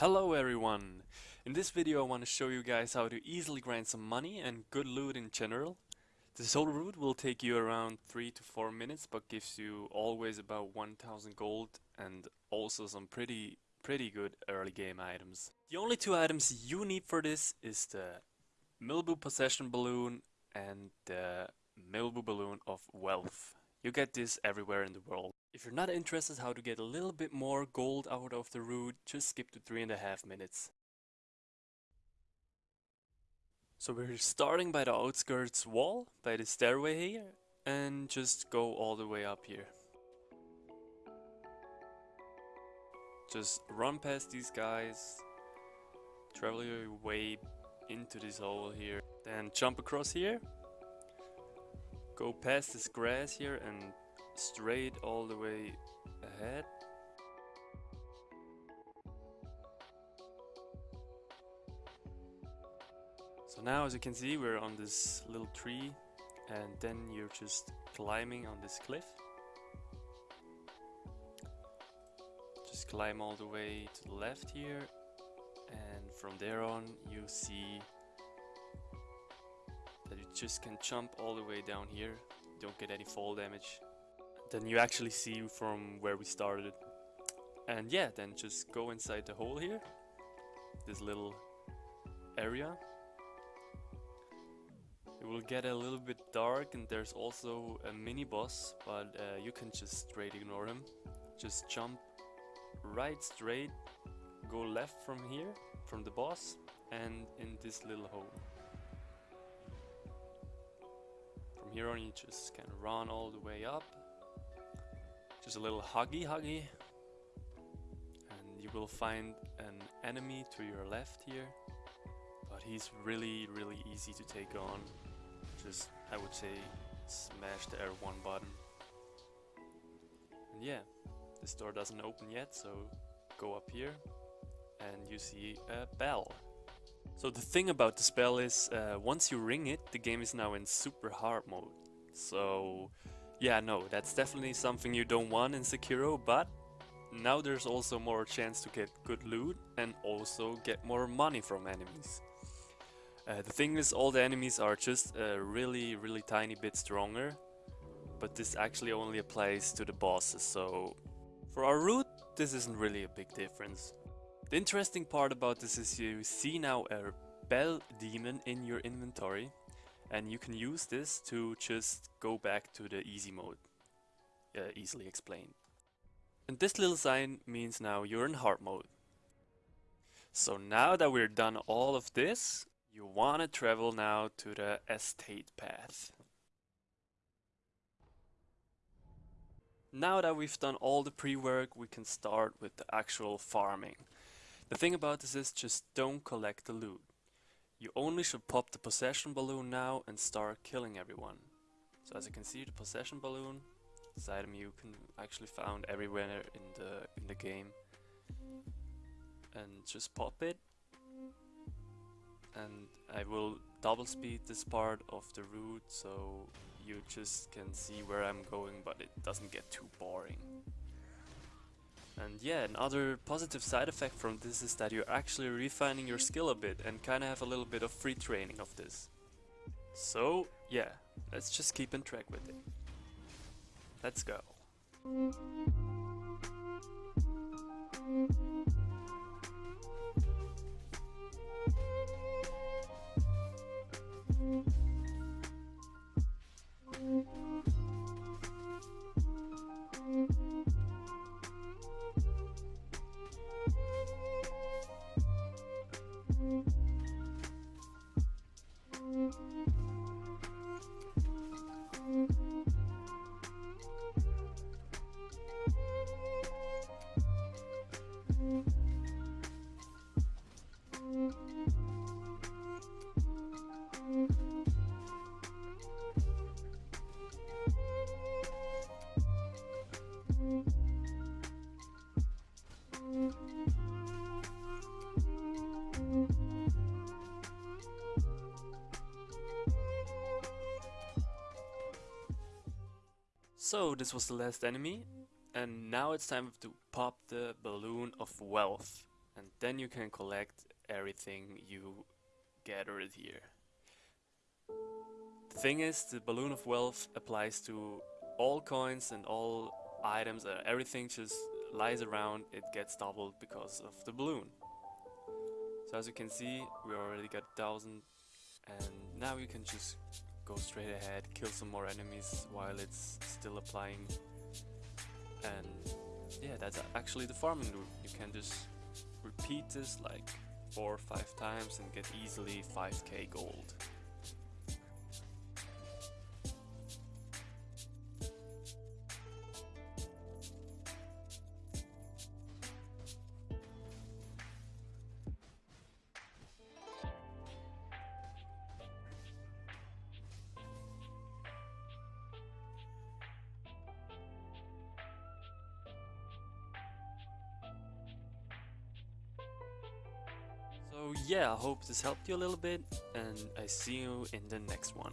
Hello everyone! In this video I want to show you guys how to easily grind some money and good loot in general. This whole route will take you around 3 to 4 minutes but gives you always about 1000 gold and also some pretty pretty good early game items. The only two items you need for this is the Mibu Possession Balloon and the Mibu Balloon of Wealth. You get this everywhere in the world. If you're not interested how to get a little bit more gold out of the route, just skip to three and a half minutes. So we're starting by the outskirts wall, by the stairway here, and just go all the way up here. Just run past these guys, travel your way into this hole here, then jump across here, go past this grass here and straight all the way ahead. So now as you can see we're on this little tree and then you're just climbing on this cliff. Just climb all the way to the left here and from there on you see that you just can jump all the way down here don't get any fall damage then you actually see from where we started. And yeah then just go inside the hole here this little area. It will get a little bit dark and there's also a mini boss but uh, you can just straight ignore him. Just jump right straight go left from here from the boss and in this little hole. From here on you just can run all the way up. Just a little huggy huggy. And you will find an enemy to your left here. But he's really, really easy to take on. Just, I would say, smash the R1 button. And yeah, this door doesn't open yet, so go up here and you see a bell. So the thing about the spell is, uh, once you ring it, the game is now in super hard mode. So yeah, no, that's definitely something you don't want in Sekiro, but now there's also more chance to get good loot and also get more money from enemies. Uh, the thing is, all the enemies are just a really, really tiny bit stronger, but this actually only applies to the bosses, so for our route, this isn't really a big difference. The interesting part about this is you see now a Bell Demon in your inventory and you can use this to just go back to the easy mode. Uh, easily explained. And this little sign means now you're in hard mode. So now that we're done all of this, you want to travel now to the estate path. Now that we've done all the pre-work, we can start with the actual farming. The thing about this is just don't collect the loot. You only should pop the possession balloon now and start killing everyone. So as you can see the possession balloon, this item you can actually found everywhere in the in the game. And just pop it. And I will double speed this part of the route so you just can see where I'm going but it doesn't get too boring. And yeah, another positive side effect from this is that you're actually refining your skill a bit and kinda have a little bit of free training of this. So yeah, let's just keep in track with it. Let's go. So this was the last enemy and now it's time to pop the balloon of wealth. and then you can collect everything you gathered here. The thing is, the Balloon of Wealth applies to all coins and all items, uh, everything just lies around, it gets doubled because of the balloon. So as you can see, we already got a 1000 and now you can just go straight ahead, kill some more enemies while it's still applying. And yeah, that's actually the farming route. You can just repeat this like 4 or 5 times and get easily 5k gold. So yeah, I hope this helped you a little bit and I see you in the next one.